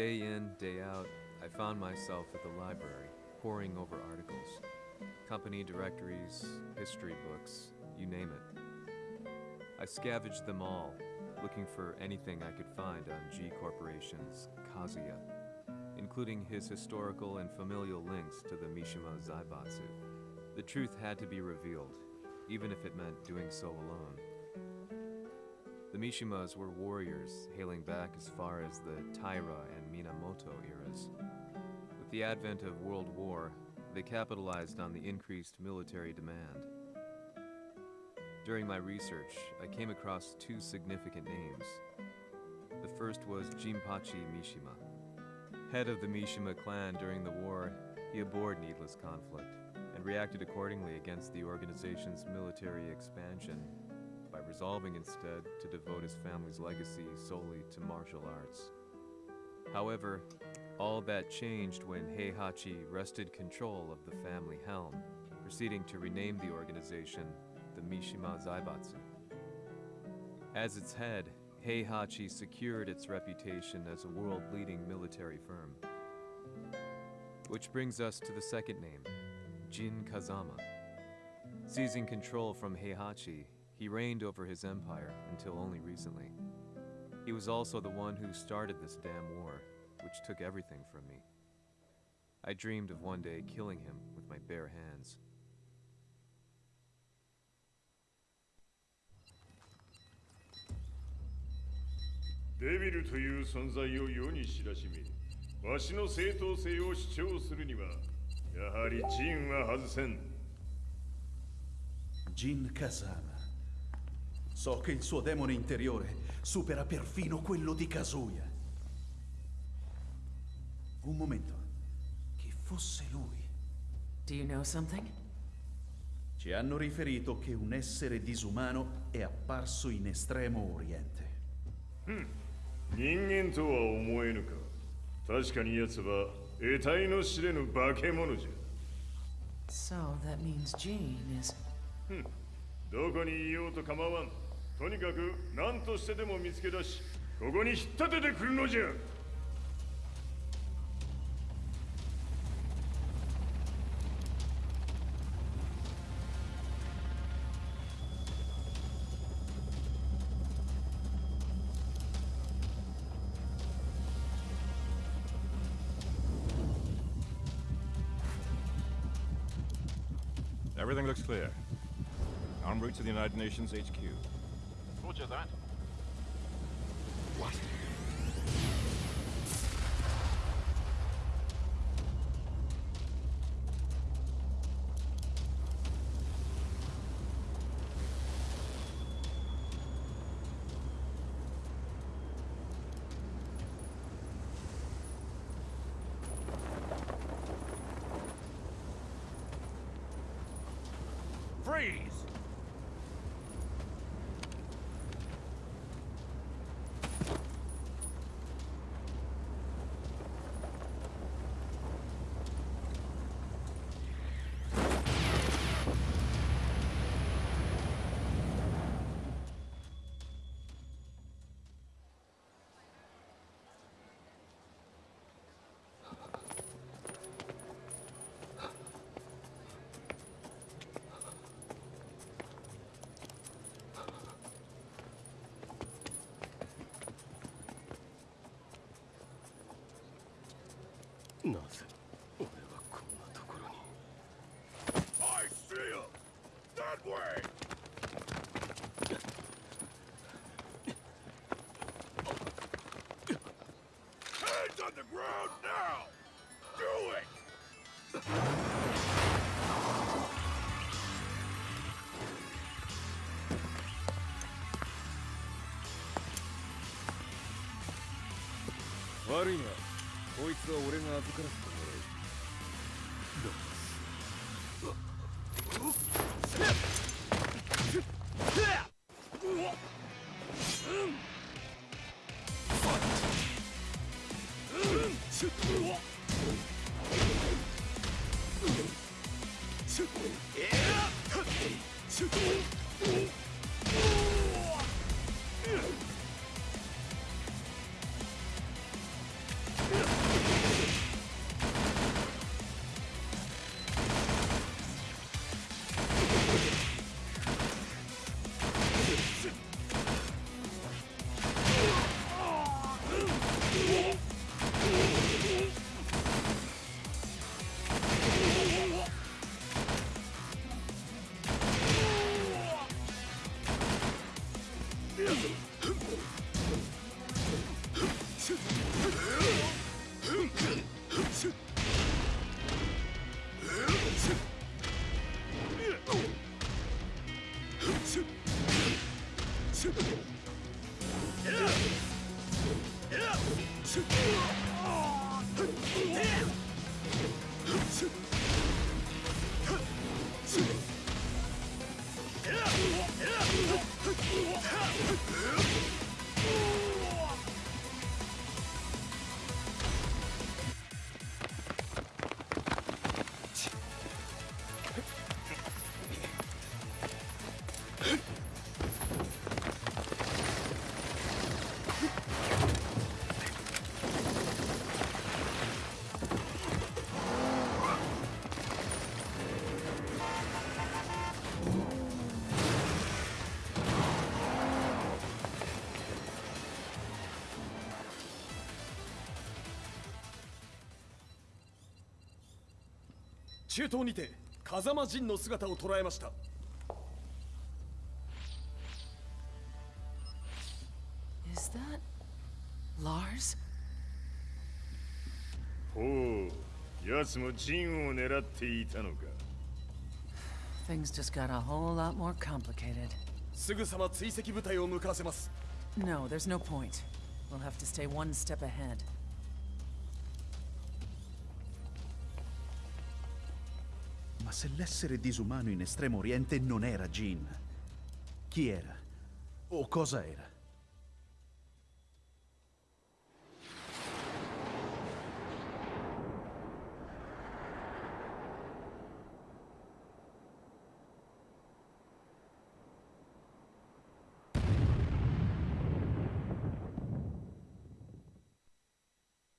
Day in, day out, I found myself at the library, poring over articles. Company directories, history books, you name it. I scavenged them all, looking for anything I could find on G Corporation's Kazuya, including his historical and familial links to the Mishima Zaibatsu. The truth had to be revealed, even if it meant doing so alone. Mishimas were warriors hailing back as far as the Taira and Minamoto eras. With the advent of World War, they capitalized on the increased military demand. During my research, I came across two significant names. The first was Jinpachi Mishima. Head of the Mishima clan during the war, he abhorred needless conflict and reacted accordingly against the organization's military expansion resolving instead to devote his family's legacy solely to martial arts. However, all that changed when Heihachi wrested control of the family helm, proceeding to rename the organization the Mishima Zaibatsu. As its head, Heihachi secured its reputation as a world-leading military firm. Which brings us to the second name, Jin Kazama. Seizing control from Heihachi, he reigned over his empire until only recently. He was also the one who started this damn war, which took everything from me. I dreamed of one day killing him with my bare hands. デビルという存在を世に知らしめわしの正当性を主張するにはやはりジンは外せん Jin Kazama. So che il suo demone interiore supera perfino quello di Kazuya. Un momento. Chi fosse lui? Do you know something? Ci hanno riferito che un essere disumano è apparso in estremo oriente. 人間とは思えぬか確かに奴は得体の知れぬ化け物じゃ So that means Jean is. どこにいようと構わん とにかく何としてでも見つけ出しここに引っ立ててくるのじゃ Everything looks clear. En route to the United Nations HQ. Roger that. What? Freeze! なぜ俺はこんなところに I that way! Hands on the ground now! Do こいつは俺が預からせてもらう。だ 中東にて風間陣の姿を捉えました Is that. Lars? ほう奴もジンを狙っていたのか Things just got a whole lot more complicated. すぐさま追跡部隊を向かわせます No, there's no point. We'll have to stay one step ahead. Ma se l'essere disumano in Estremo Oriente non era Jin, chi era? O cosa era?